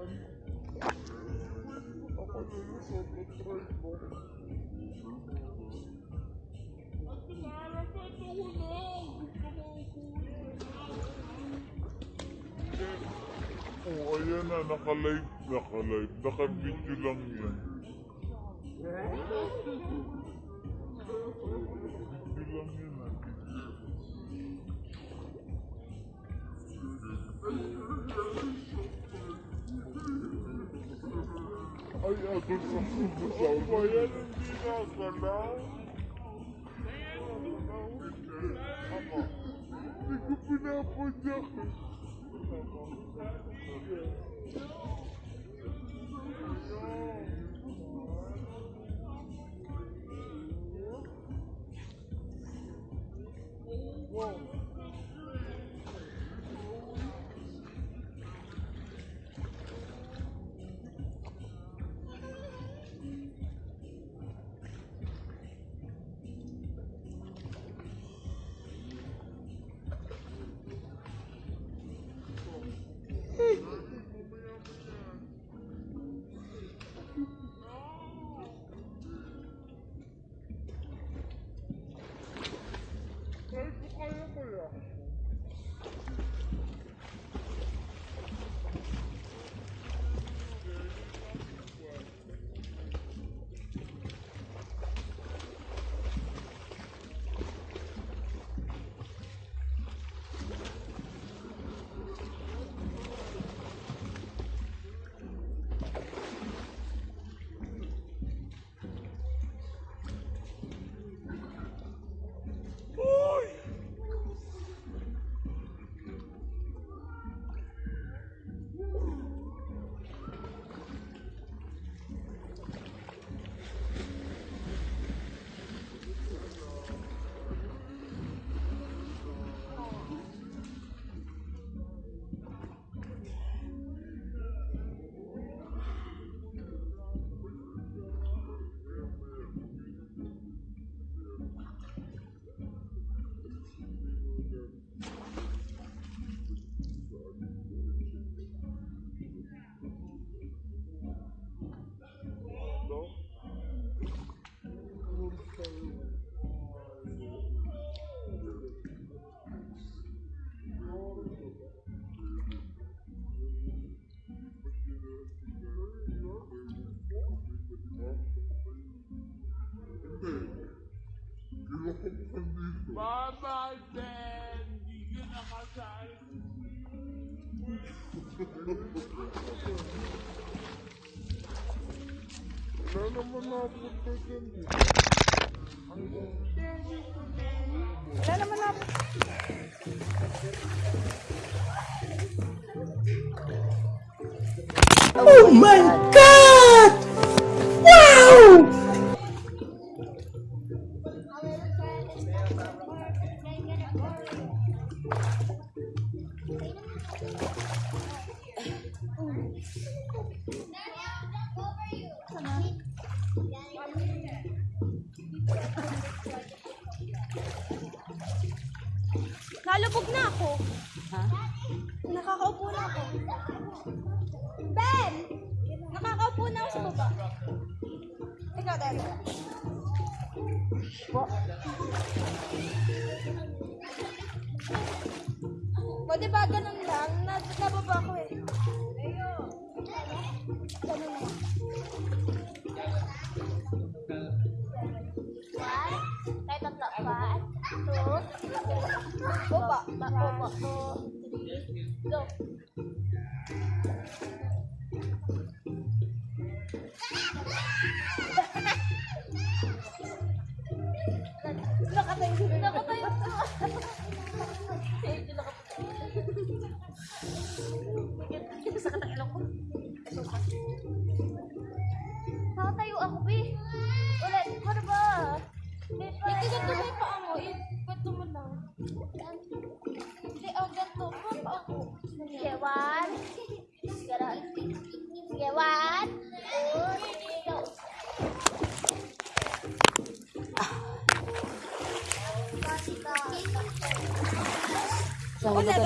naman. Ako lulusot at try mo. At na. Gusto. Oh, ayan na, naka-live, naka-live, naka-video lang yan. Video lang yan. Ay, ako sa pupusaw. Ako, ayan, hindi nakalaw. Ako, hindi ko Bye-bye, Ben! Hindi ka nakasal. Wala naman napunta dyan. Wala naman na. Oh my god! Wow! Nalubog na ako. Nakakaupo na ako. Ben! Nakakaupo na ako sa baba. Ikaw, Daddy. Po. O, di ba ganun lang? Na, nababa ko eh. Ganun lang. One, tayo tatlo. One, two, Baba. baba, two, three, go. Nakatayo. Nakatayo ganito ba yung paa mo? Ikwento mo lang. Hindi, oh, ganito. Paa paa ko. Okay, one. Okay, one, two, three, go. Ulit.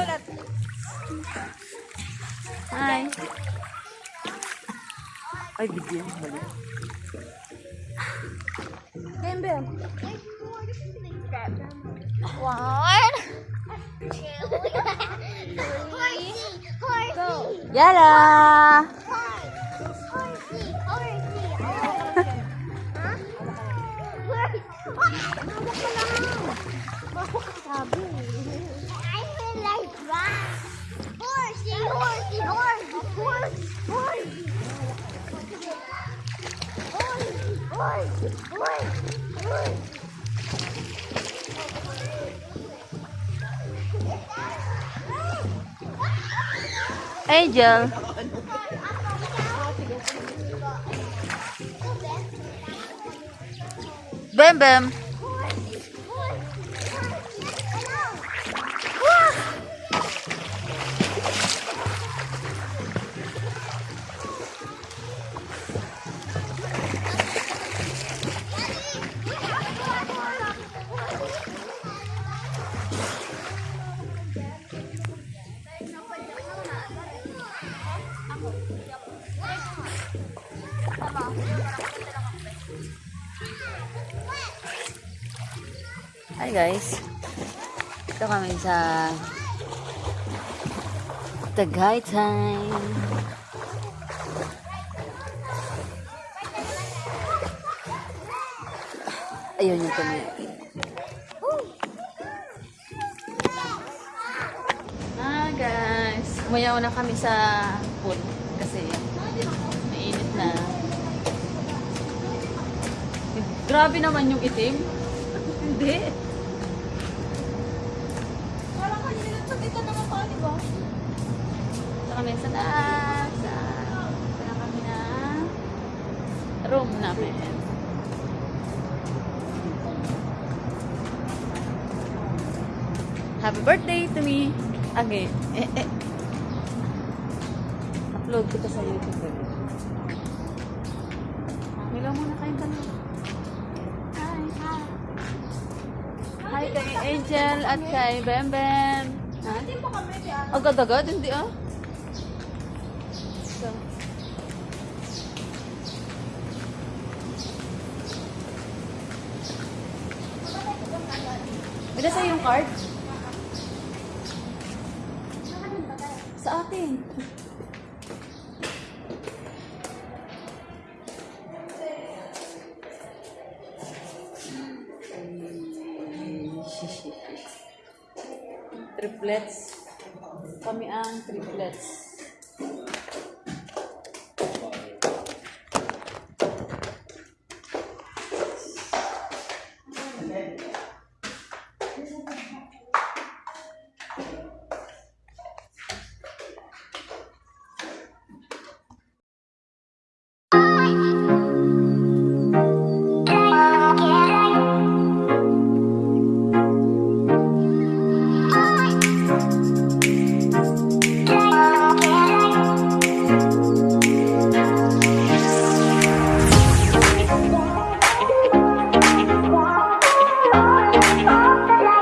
Hi. Ay. Mali. Game, Bim. One, two, three, go. horsey, horsey, horsey, horsey, horsey, Eh, Angel. Bam bam. Hi guys. Ito kami sa Tagaytay. Ayun yung kami. Ah guys, umayaw na kami sa pool kasi mainit na. Grabe naman yung itim. Hindi. Ito kami sa taas. Na kami na room namin. Happy birthday to me. Okay. Eh, eh. Upload ko to sa YouTube. Hello muna kayong dalawa. Hi, hi. Hi kay Angel at kay Bem Bem. Ha? Hindi pa kami. Agad-agad, hindi ah. So. Wala sa yung card? Sa atin. Triplets. Kami ang triplets.